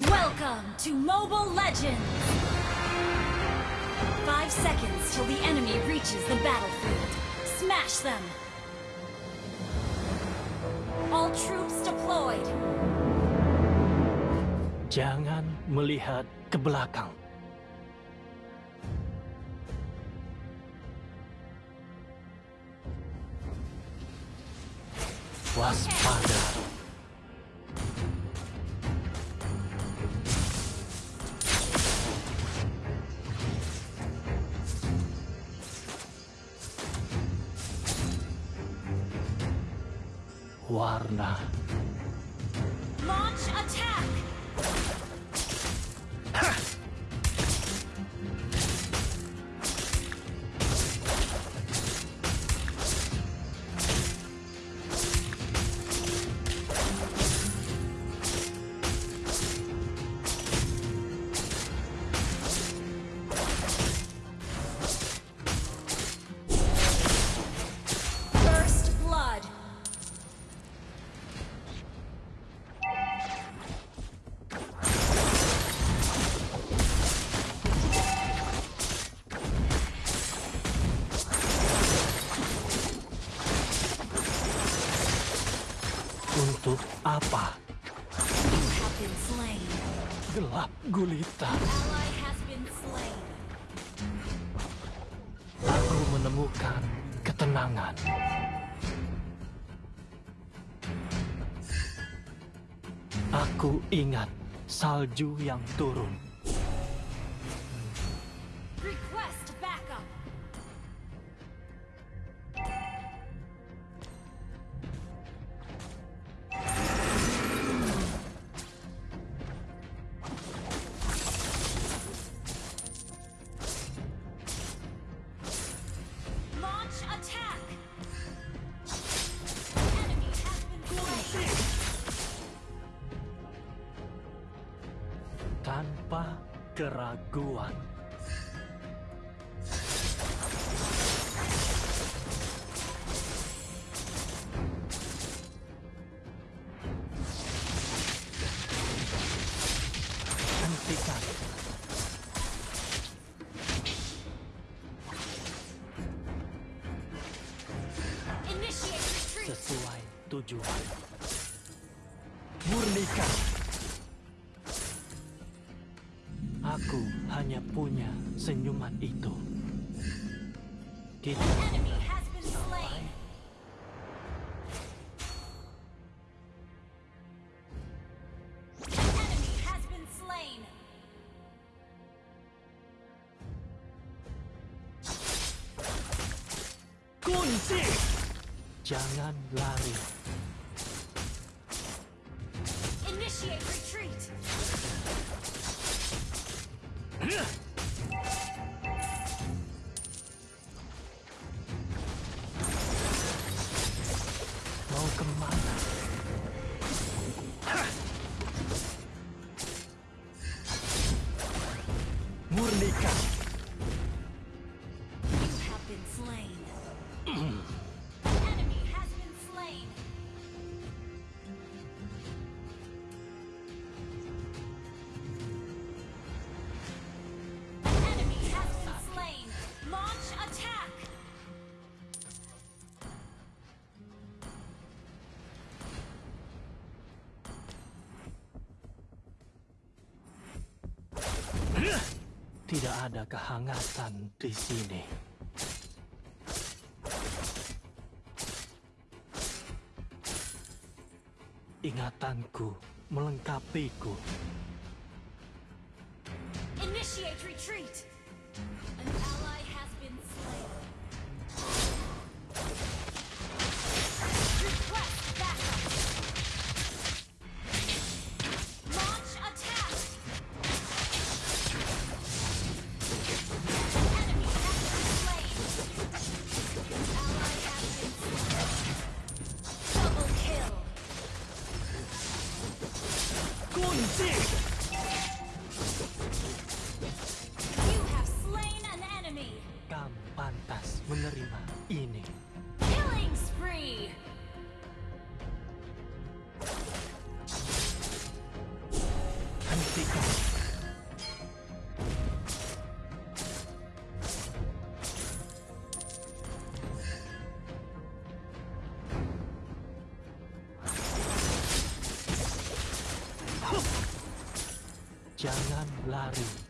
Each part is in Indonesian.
Welcome to Mobile Legends! Five seconds till the enemy reaches the battlefield. Smash them! All troops deployed! Jangan melihat ke belakang. Waspada. Okay. warna. Launch attack! salju yang turun. Aku hanya punya senyuman itu. Kita... ada kehangatan di sini. Ingatanku melengkapiku. Initiate retreat. lari.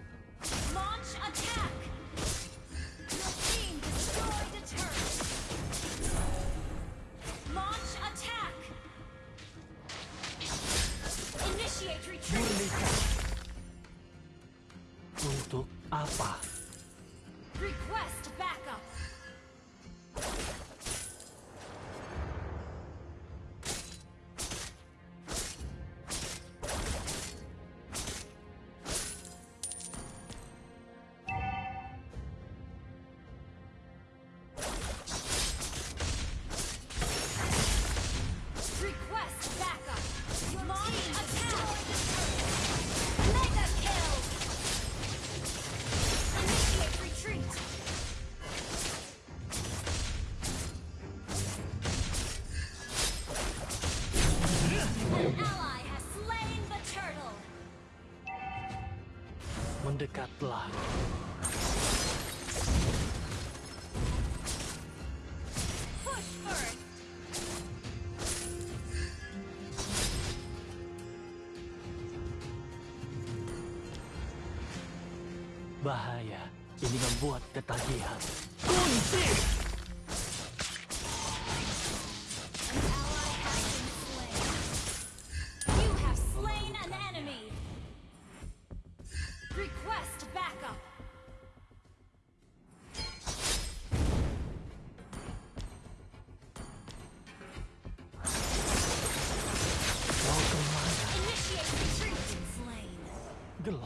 Bahaya, ini membuat ketagihan.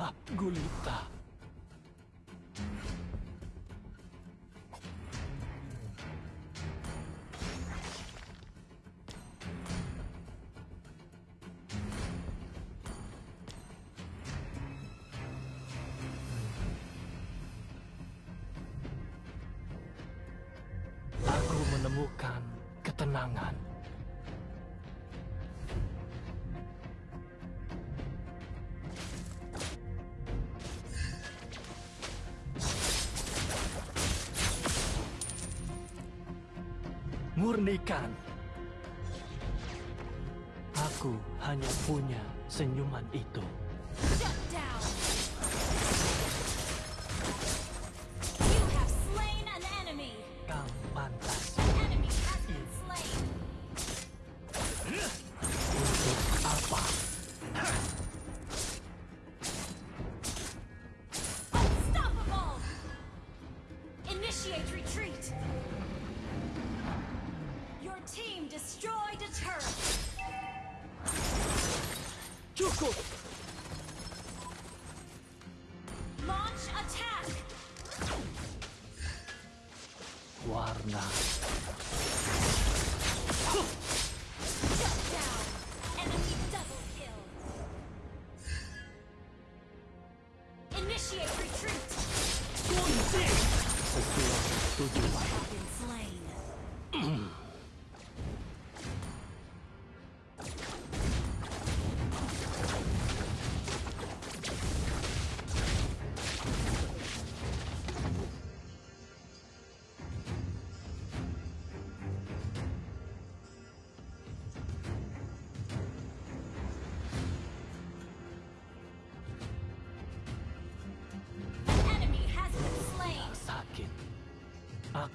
앞골 있다.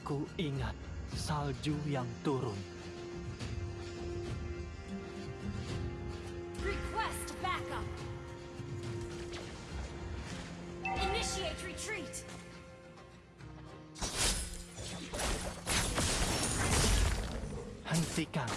Aku ingat salju yang turun. Request backup. Initiate retreat. Hentikan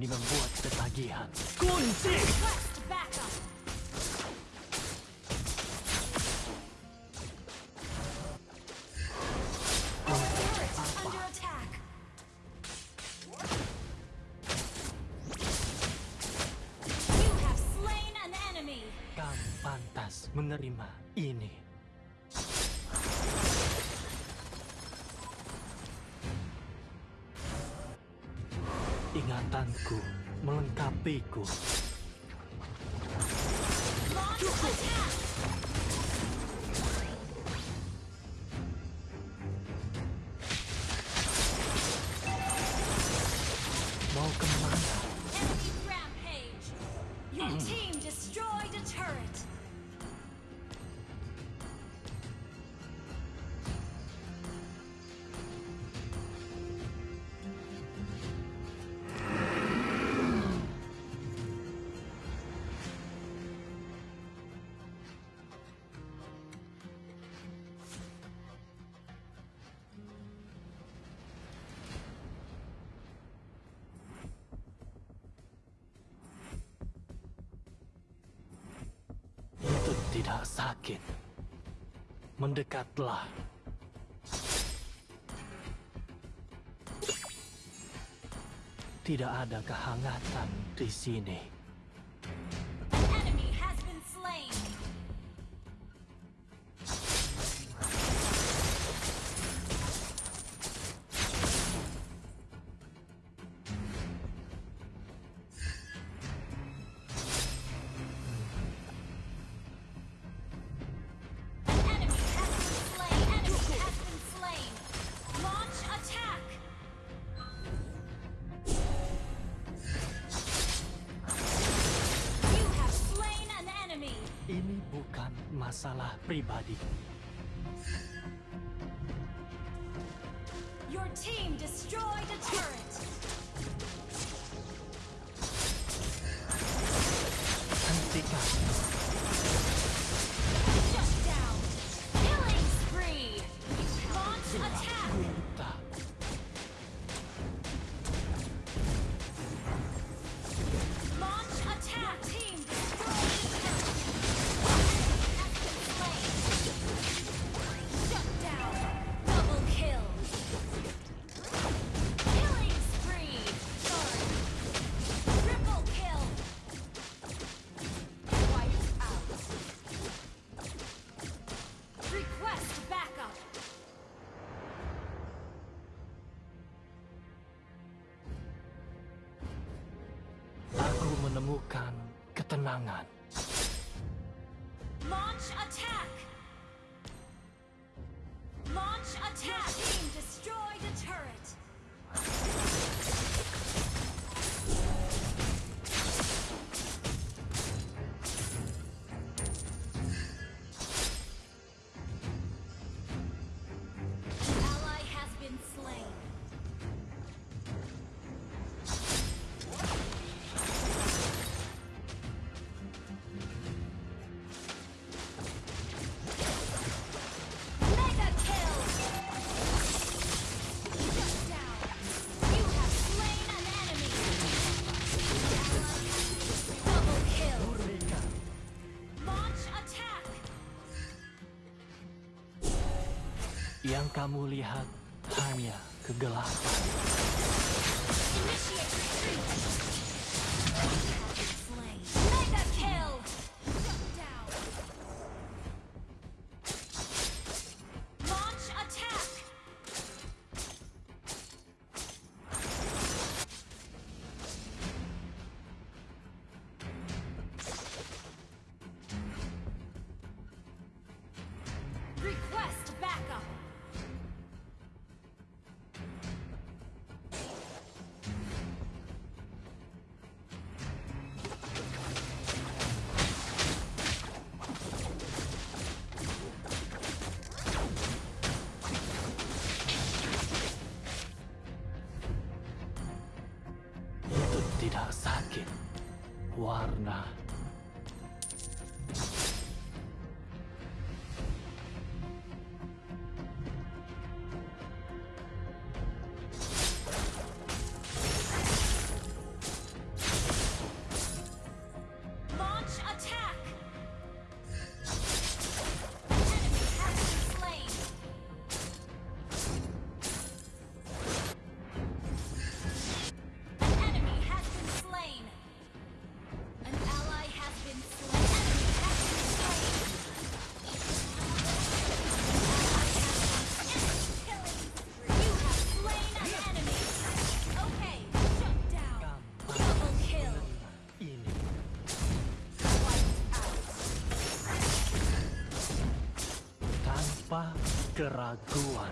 ini membuat ketagihan. Kunci! Kamu pantas menerima ini. Ingatanku melengkapiku. Cukup. berangkatlah. Tidak ada kehangatan di sini. semangat. Yang kamu lihat hanya kegelapan. Warna keraguan.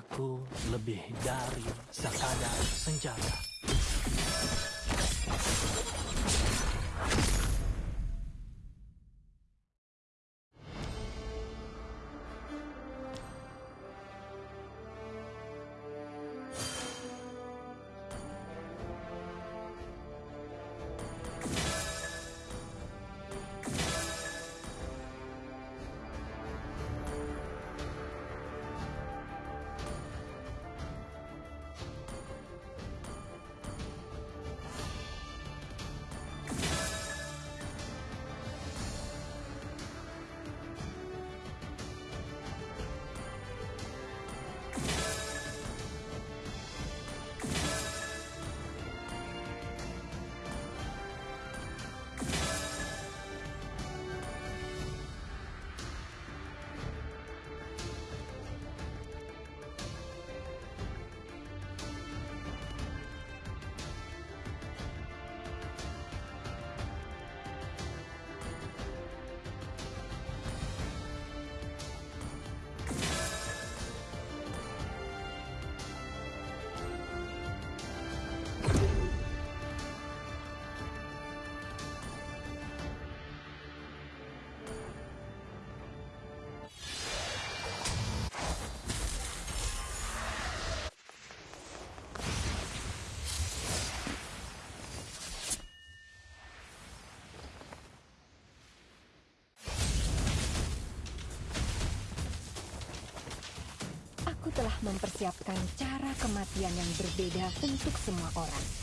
Aku lebih dari sekadar senjata. Telah mempersiapkan cara kematian yang berbeda untuk semua orang.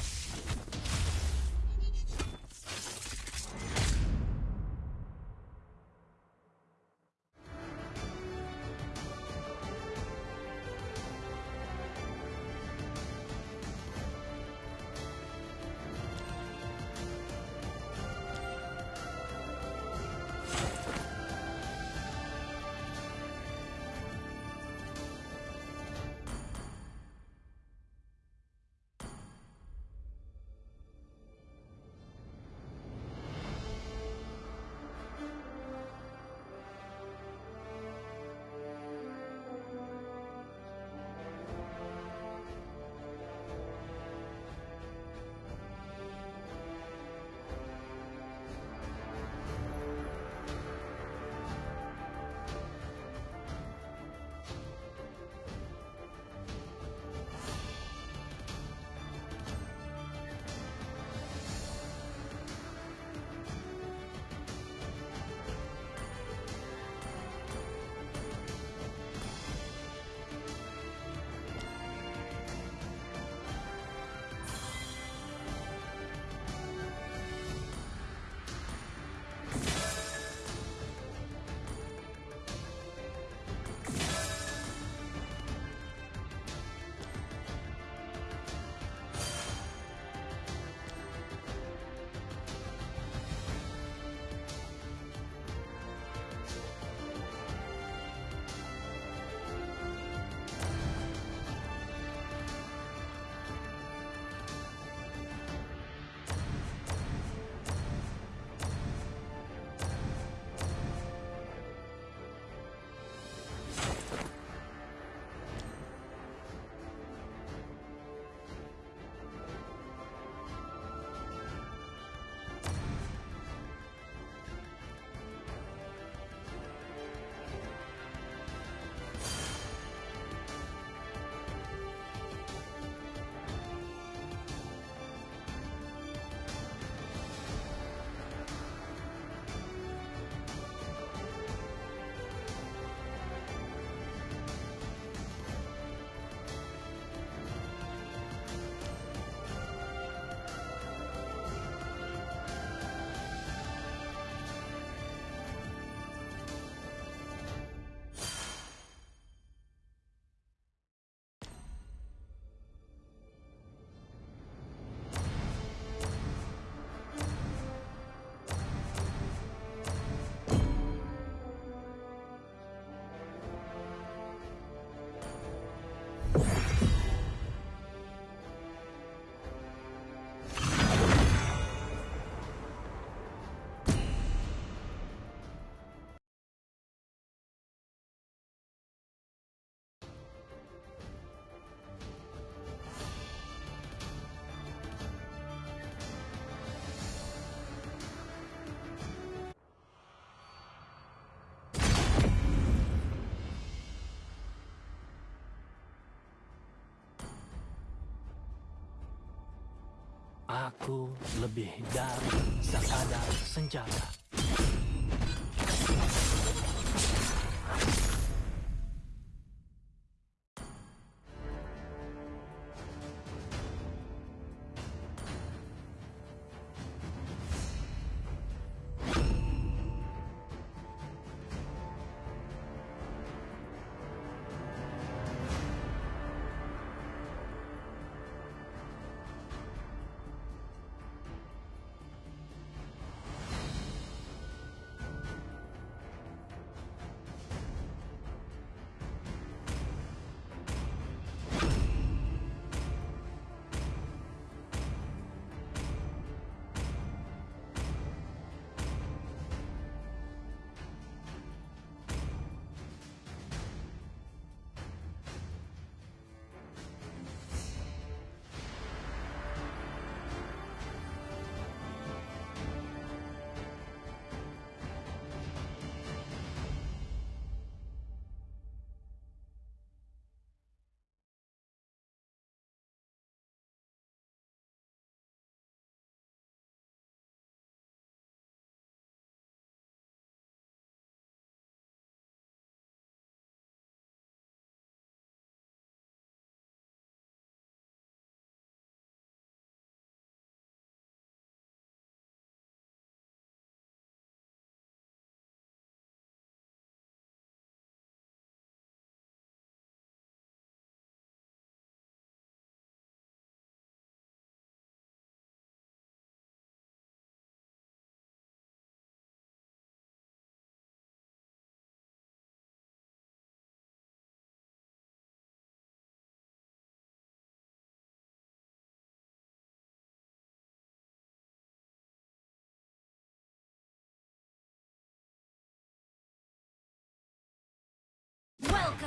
Lebih dari sekadar senjata.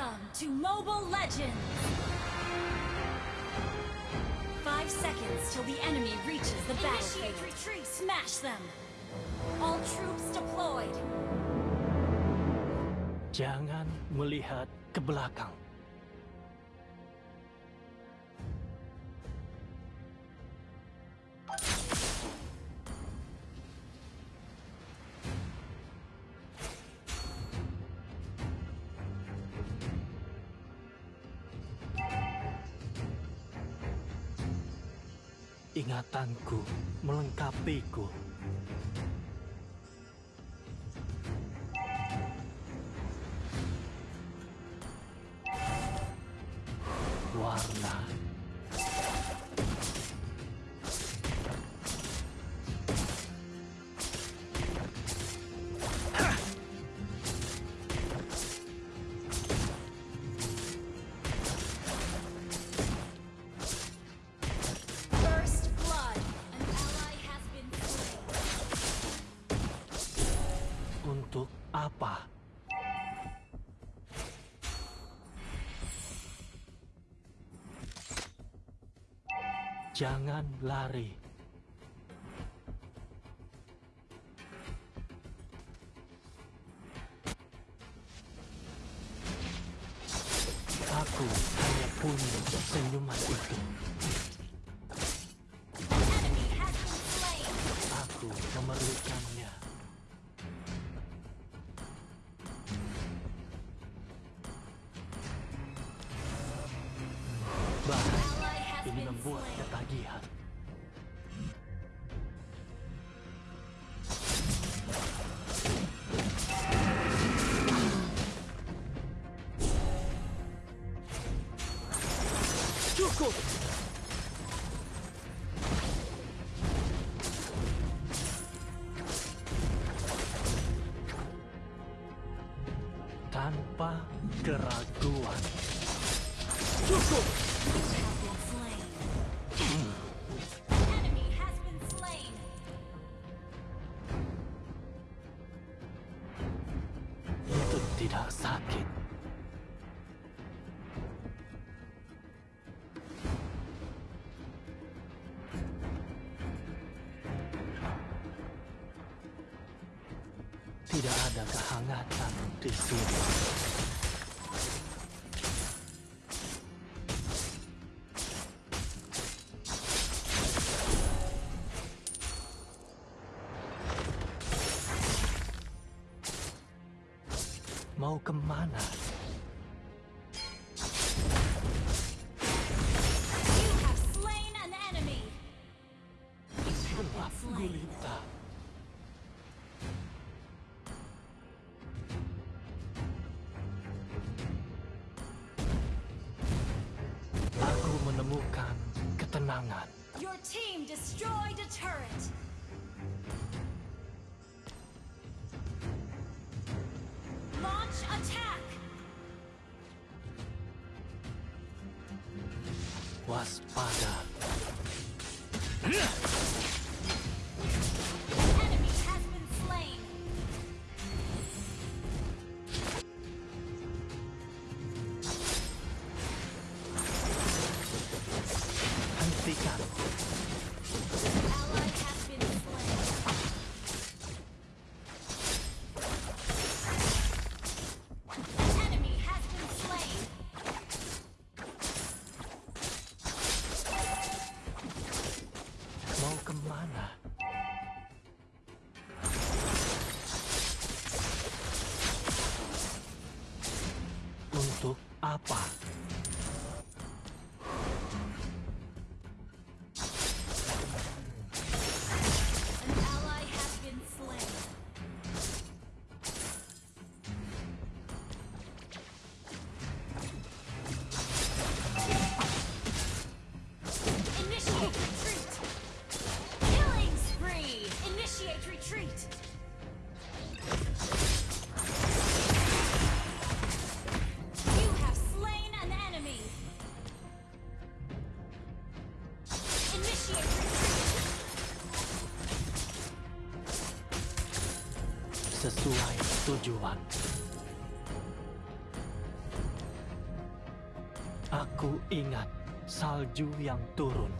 Welcome to Mobile Legends! Five seconds till the enemy reaches the Initiate battlefield. retreat! Smash them! All troops deployed! Jangan melihat ke belakang. kekuatanku melengkapiku. lari. Aku hanya punya senyuman itu. keraguan. Cukup! Itu tidak sakit. Tidak ada kehangatan di sini. was better. salju yang turun.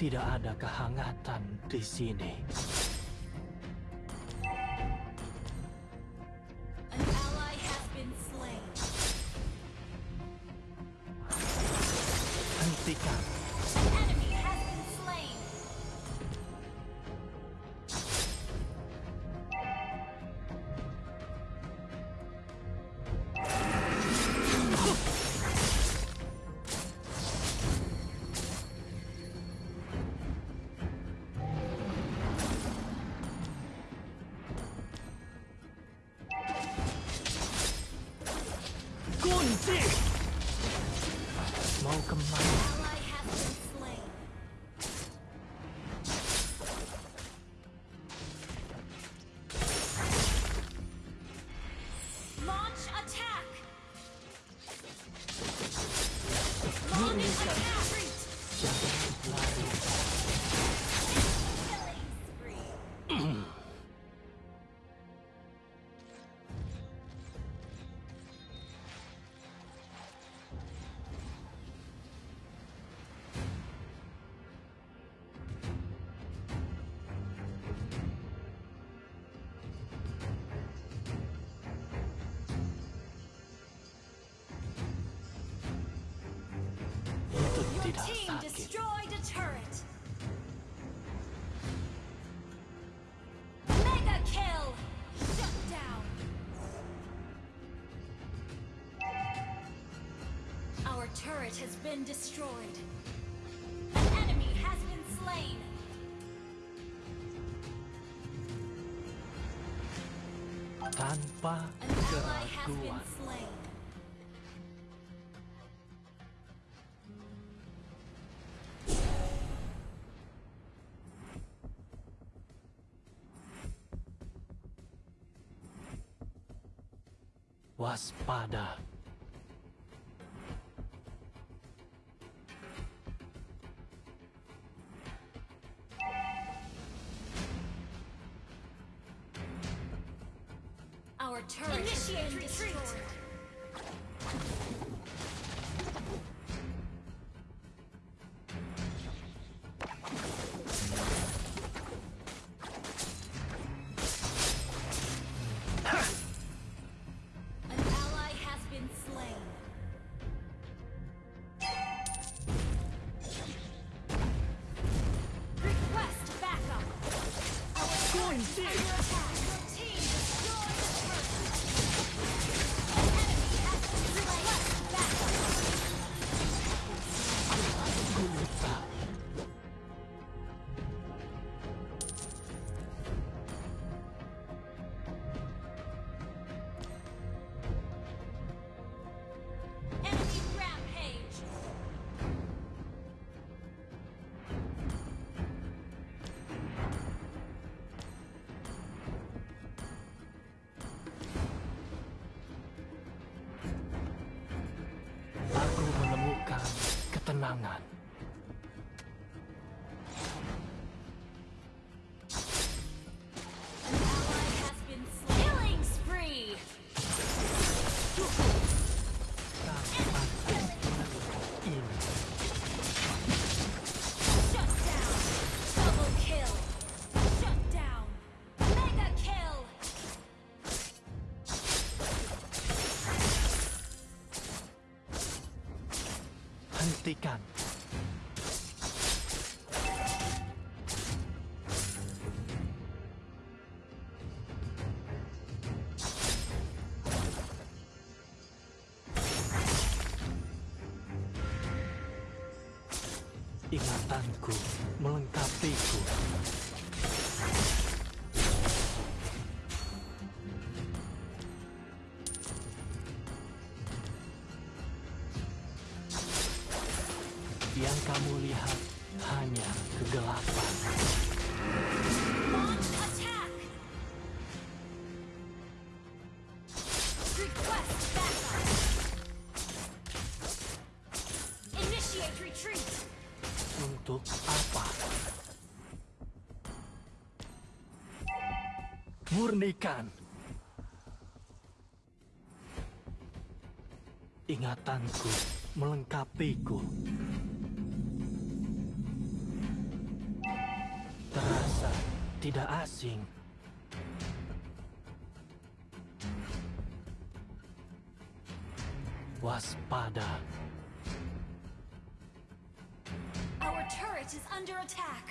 Tidak ada kehangatan di sini. Team destroyed a turret. Mega kill. Shut down. Our turret has been destroyed. An enemy has been slain. Tanpa keraguan. waspada. Our turret Initiate retreat. tempo. Yang kamu lihat hanya kegelapan. Untuk murnikan. Ingatanku melengkapiku. Terasa tidak asing. Waspada. Our turret is under attack.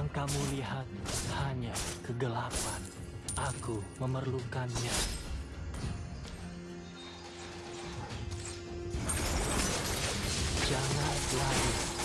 Yang kamu lihat hanya kegelapan. Aku memerlukannya. Jangan lari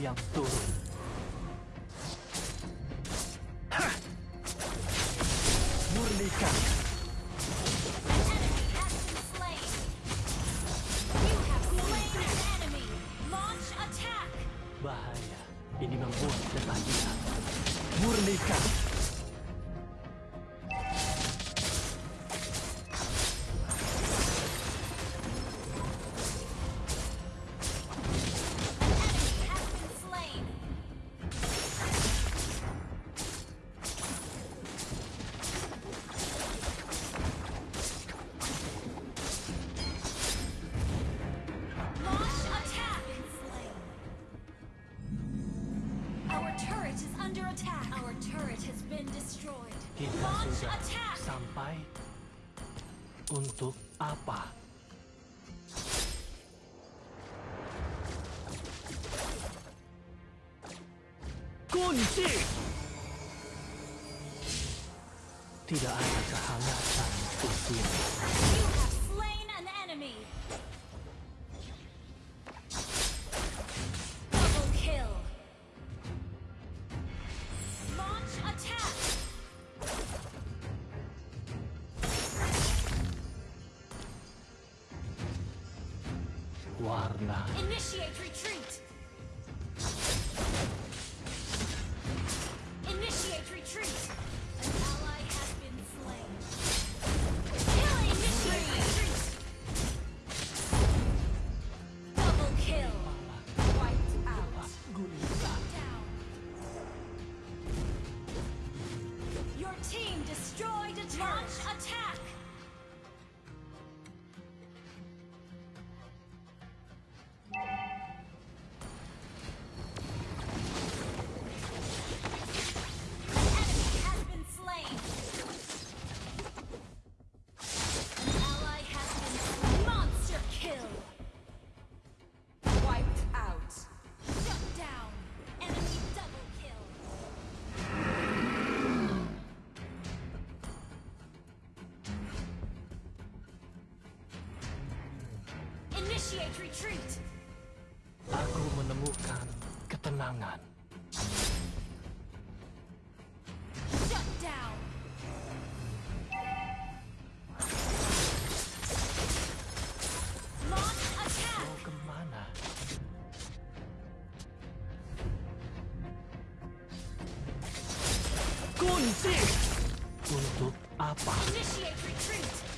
yang tulus Kita sudah sampai untuk apa? Kunci! Tidak ada kehangatan di sini. Initiate retreat. Aku menemukan ketenangan. Shut down. Untuk apa? Initiate retreat.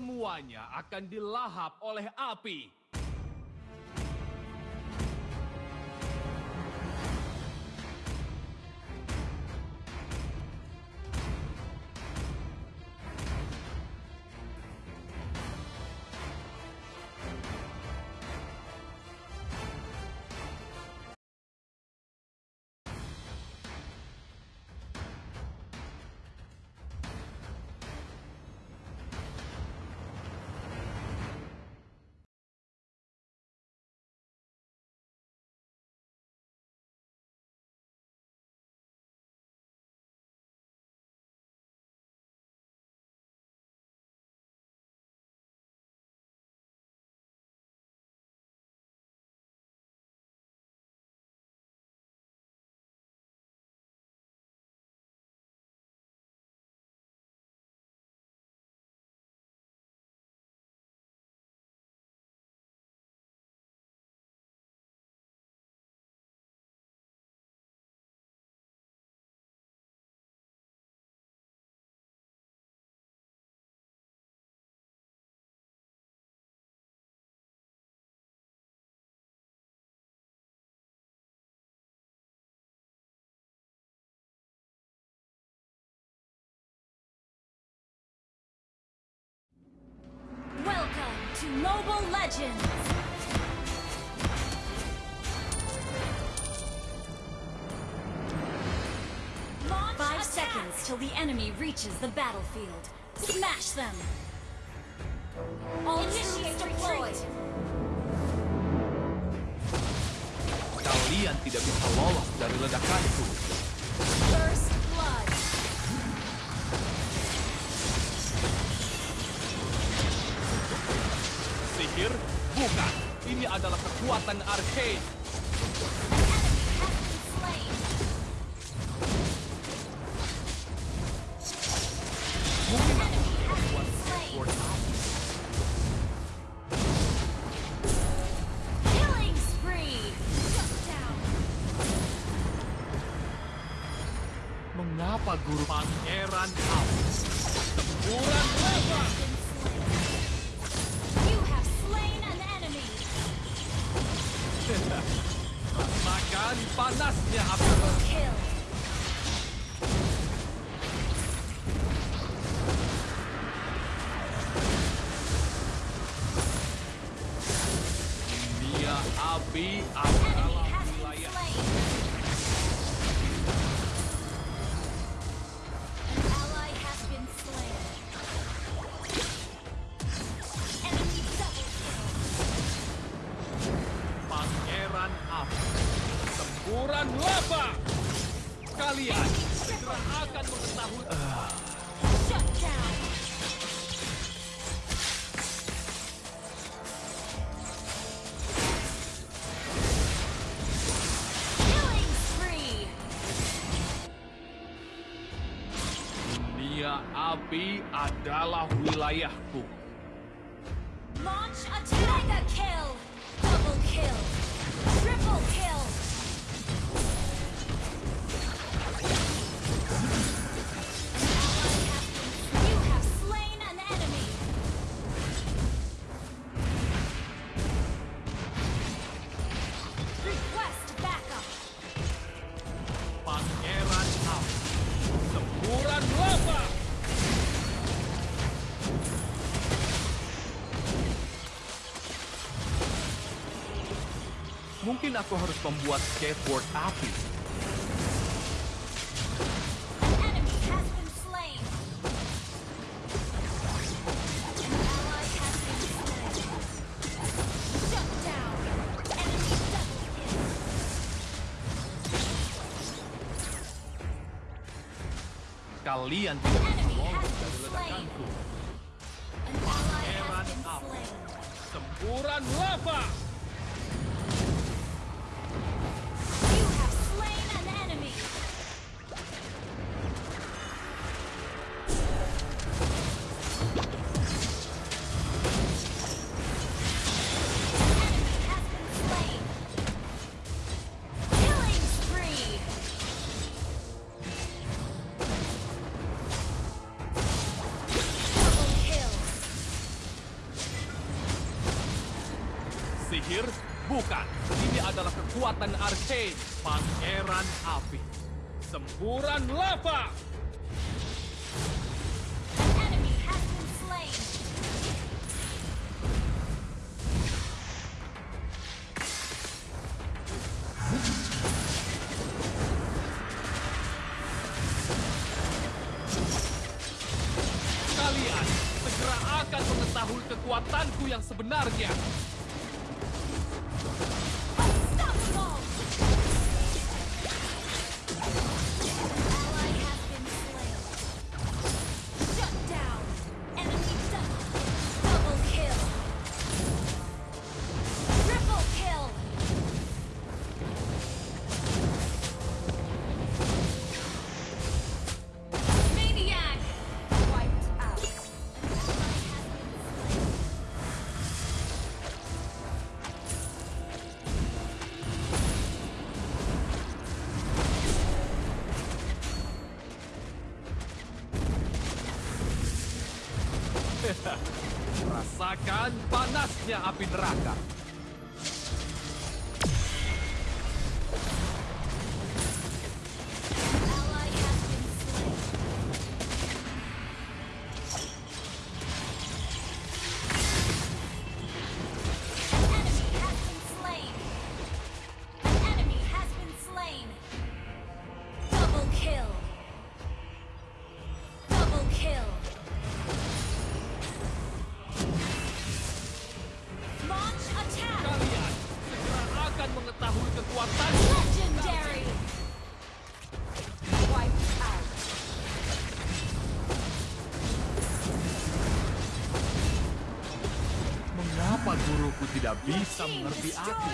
semuanya akan dilahap oleh api. to Mobile Legends! Launch Five attack. seconds till the enemy reaches the battlefield. Smash them! All Initiate deployed! Kalian tidak bisa lolos dari ledakanku. Pikir? Bukan. Ini adalah kekuatan arcane. Tempuran Semburan lava. Kalian segera akan mengetahui. Shut down. api adalah wilayahku. aku harus membuat skateboard api. Kalian tidak yang sebenarnya. mengerti aku.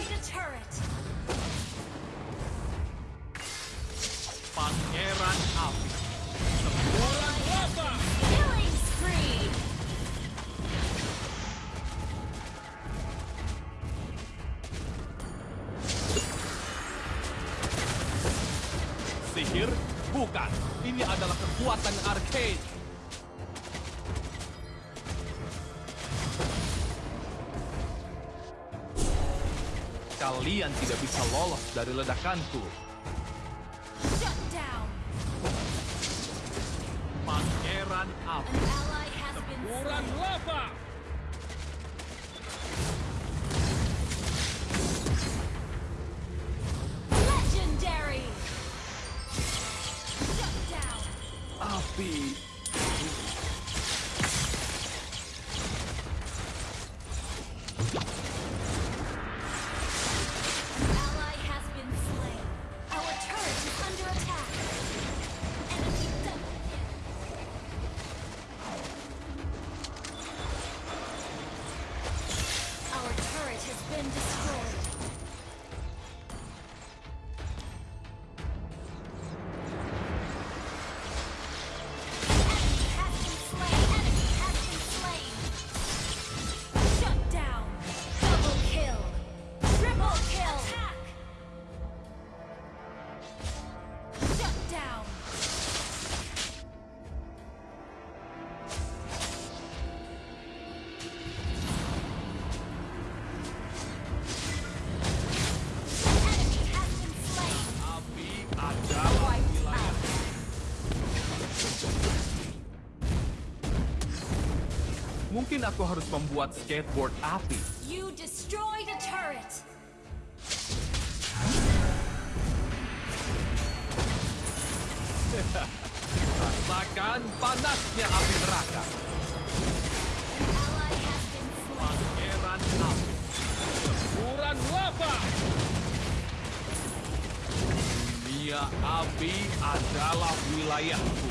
Pangeran api. Semburan lava. Killing. Sihir? Bukan. Ini adalah kekuatan arcade. Kalian tidak bisa lolos dari ledakanku. Mungkin aku harus membuat skateboard api. You destroyed a turret. Rasakan panasnya api neraka. Pangeran api. Semburan lava. Dunia api adalah wilayahku.